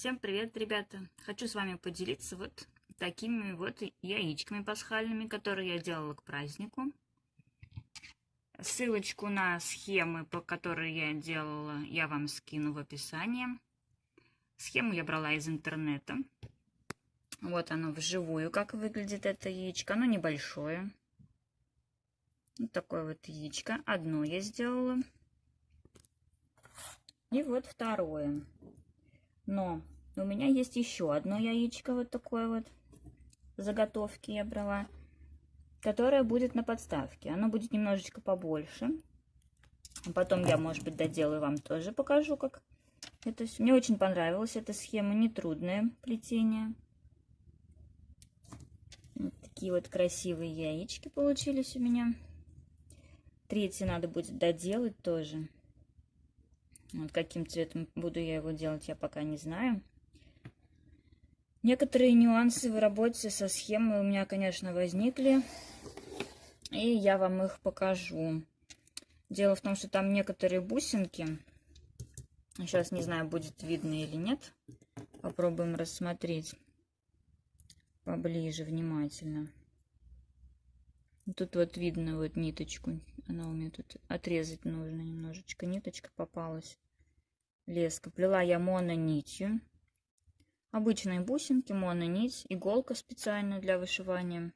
Всем привет, ребята! Хочу с вами поделиться вот такими вот яичками пасхальными, которые я делала к празднику. Ссылочку на схемы, по которой я делала, я вам скину в описании. Схему я брала из интернета. Вот оно вживую, как выглядит это яичко. Оно небольшое. Вот такое вот яичко. Одно я сделала. И вот второе. Но у меня есть еще одно яичко вот такое вот. Заготовки я брала. Которое будет на подставке. Оно будет немножечко побольше. Потом я, может быть, доделаю вам тоже покажу, как это все. Мне очень понравилась эта схема. Нетрудное плетение. Вот такие вот красивые яички получились у меня. Третий надо будет доделать тоже. Вот каким цветом буду я его делать, я пока не знаю. Некоторые нюансы в работе со схемой у меня, конечно, возникли. И я вам их покажу. Дело в том, что там некоторые бусинки. Сейчас не знаю, будет видно или нет. Попробуем рассмотреть поближе, внимательно. Тут вот видно вот ниточку. Она у меня тут отрезать нужно немножечко. Ниточка попалась. Леска. Плела я мононитью. Обычные бусинки, мононить, иголка специально для вышивания.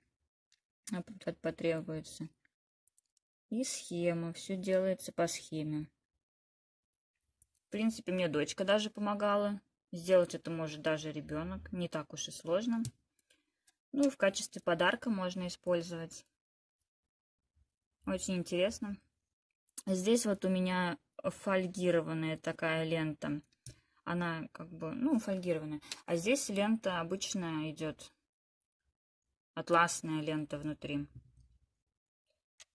Потребуется. И схема. Все делается по схеме. В принципе, мне дочка даже помогала. Сделать это может даже ребенок. Не так уж и сложно. Ну и в качестве подарка можно использовать. Очень интересно. Здесь вот у меня фольгированная такая лента. Она как бы, ну, фольгированная. А здесь лента обычная идет. Атласная лента внутри.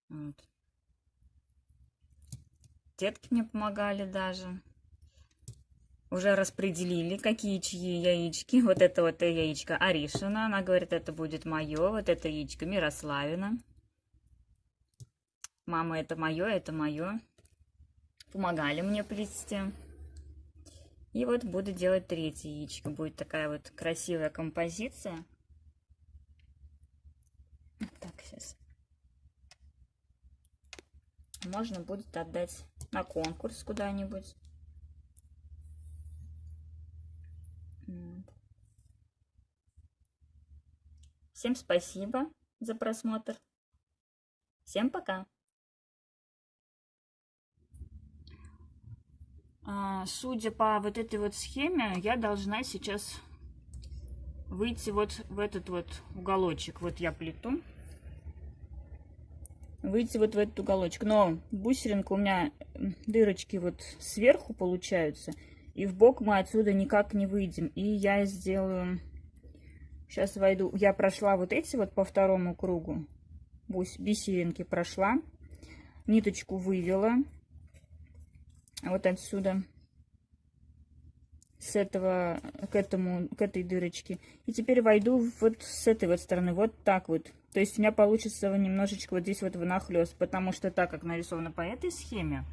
Вот. Детки мне помогали даже. Уже распределили, какие чьи яички. Вот это вот яичко Аришина. Она говорит, это будет мое. Вот это яичко Мирославина. Мама, это мое, это мое. Помогали мне плести. И вот буду делать третье яичко. Будет такая вот красивая композиция. Так, сейчас. Можно будет отдать на конкурс куда-нибудь. Всем спасибо за просмотр. Всем пока. Судя по вот этой вот схеме, я должна сейчас выйти вот в этот вот уголочек. Вот я плету. Выйти вот в этот уголочек. Но бусеринка у меня дырочки вот сверху получаются. И в бок мы отсюда никак не выйдем. И я сделаю... Сейчас войду. Я прошла вот эти вот по второму кругу. Бисеринки прошла. Ниточку вывела вот отсюда с этого к этому к этой дырочке. И теперь войду вот с этой вот стороны вот так вот. То есть у меня получится немножечко вот здесь вот внахлёст потому что так как нарисовано по этой схеме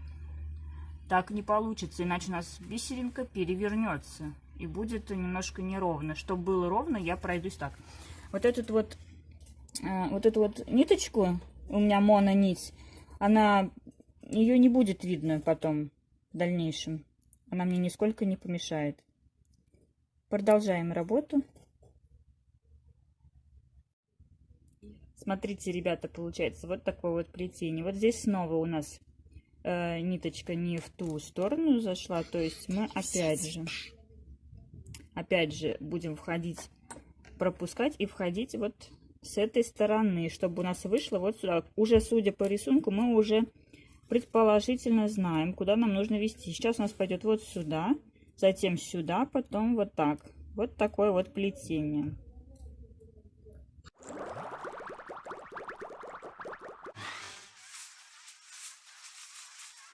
так не получится иначе у нас бисеринка перевернется и будет немножко неровно. Чтобы было ровно я пройдусь так. Вот этот вот э, вот эту вот ниточку у меня мононить она ее не будет видно потом в дальнейшем. Она мне нисколько не помешает. Продолжаем работу. Смотрите, ребята, получается вот такое вот плетение. Вот здесь снова у нас э, ниточка не в ту сторону зашла. То есть мы опять же, опять же будем входить, пропускать и входить вот с этой стороны, чтобы у нас вышло вот сюда. Уже судя по рисунку, мы уже предположительно знаем, куда нам нужно вести. Сейчас у нас пойдет вот сюда, затем сюда, потом вот так. Вот такое вот плетение.